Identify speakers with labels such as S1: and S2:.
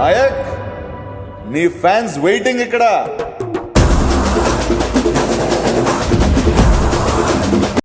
S1: నాయక్ నీ fans waiting ఇక్కడ.